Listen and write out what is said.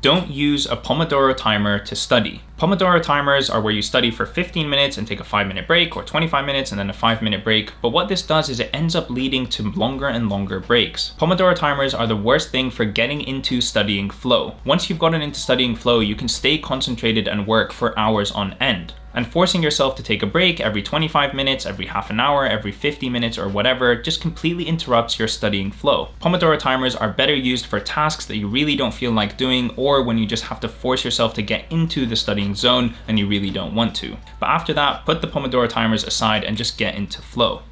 don't use a Pomodoro timer to study. Pomodoro timers are where you study for 15 minutes and take a 5 minute break or 25 minutes and then a 5 minute break, but what this does is it ends up leading to longer and longer breaks. Pomodoro timers are the worst thing for getting into studying flow. Once you've gotten into studying flow, you can stay concentrated and work for hours on end and forcing yourself to take a break every 25 minutes, every half an hour, every 50 minutes or whatever just completely interrupts your studying flow. Pomodoro timers are better used for tasks that you really don't feel like doing or when you just have to force yourself to get into the studying zone and you really don't want to. But after that, put the Pomodoro timers aside and just get into flow.